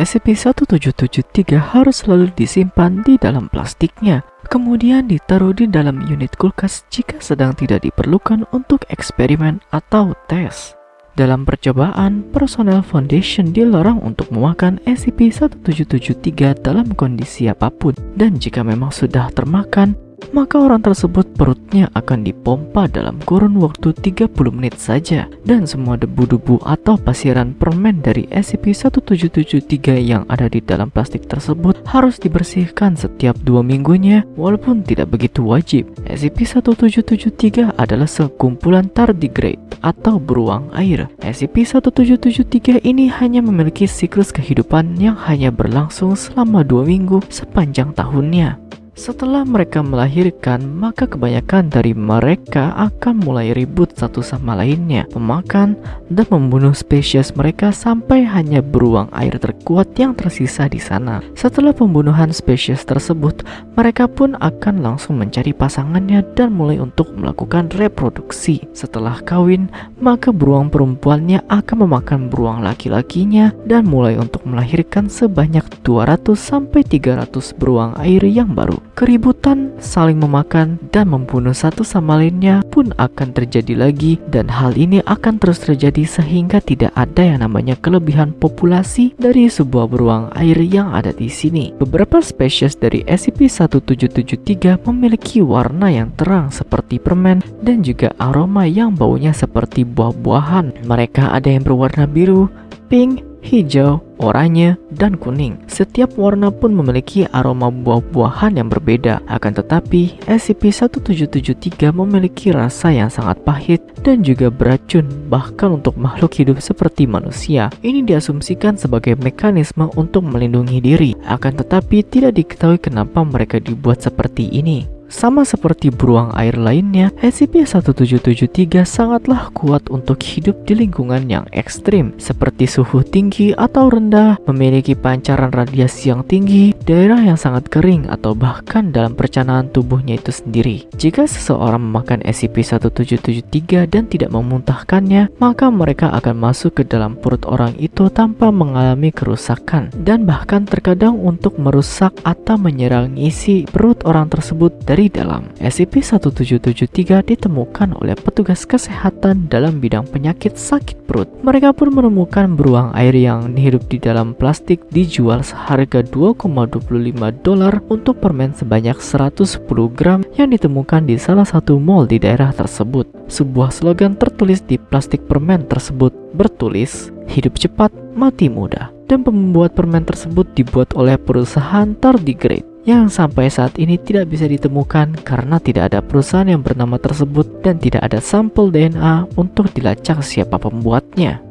SCP-1773 harus selalu disimpan di dalam plastiknya, kemudian ditaruh di dalam unit kulkas jika sedang tidak diperlukan untuk eksperimen atau tes. Dalam percobaan, personel Foundation dilarang untuk memakan SCP-1773 dalam kondisi apa pun, dan jika memang sudah termakan, maka orang tersebut perutnya akan dipompa dalam kurun waktu 30 menit saja dan semua debu-debu atau pasiran permen dari SCP-1773 yang ada di dalam plastik tersebut harus dibersihkan setiap dua minggunya walaupun tidak begitu wajib. SCP-1773 adalah sekumpulan tardigrade atau beruang air. SCP-1773 ini hanya memiliki siklus kehidupan yang hanya berlangsung selama dua minggu sepanjang tahunnya. Setelah mereka melahirkan, maka kebanyakan dari mereka akan mulai ribut satu sama lainnya, memakan dan membunuh spesies mereka sampai hanya beruang air terkuat yang tersisa di sana. Setelah pembunuhan spesies tersebut, mereka pun akan langsung mencari pasangannya dan mulai untuk melakukan reproduksi. Setelah kawin, maka beruang perempuannya akan memakan beruang laki-lakinya dan mulai untuk melahirkan sebanyak 200 sampai 300 beruang air yang baru. Keributan, saling memakan, dan membunuh satu sama lainnya pun akan terjadi lagi dan hal ini akan terus terjadi sehingga tidak ada yang namanya kelebihan populasi dari sebuah beruang air yang ada di sini. Beberapa spesies dari SCP-1773 memiliki warna yang terang seperti permen dan juga aroma yang baunya seperti buah-buahan. Mereka ada yang berwarna biru, pink, hijau, oranye, dan kuning. Setiap warna pun memiliki aroma buah-buahan yang berbeda. Akan tetapi, SCP-1773 memiliki rasa yang sangat pahit dan juga beracun bahkan untuk makhluk hidup seperti manusia. Ini diasumsikan sebagai mekanisme untuk melindungi diri. Akan tetapi, tidak diketahui kenapa mereka dibuat seperti ini. Sama seperti beruang air lainnya, SCP-1773 sangatlah kuat untuk hidup di lingkungan yang ekstrim, seperti suhu tinggi atau rendah, memiliki pancaran radiasi yang tinggi, daerah yang sangat kering, atau bahkan dalam percanaan tubuhnya itu sendiri. Jika seseorang memakan SCP-1773 dan tidak memuntahkannya, maka mereka akan masuk ke dalam perut orang itu tanpa mengalami kerusakan, dan bahkan terkadang untuk merusak atau menyerang isi perut orang tersebut dari dari dalam. SCP-1773 ditemukan oleh petugas kesehatan dalam bidang penyakit sakit perut. Mereka pun menemukan beruang air yang hidup di dalam plastik dijual seharga 2,25 dolar untuk permen sebanyak 110 gram yang ditemukan di salah satu mall di daerah tersebut. Sebuah slogan tertulis di plastik permen tersebut bertulis, hidup cepat, mati muda. Dan pembuat permen tersebut dibuat oleh perusahaan Tardigrade yang sampai saat ini tidak bisa ditemukan karena tidak ada perusahaan yang bernama tersebut dan tidak ada sampel DNA untuk dilacak siapa pembuatnya.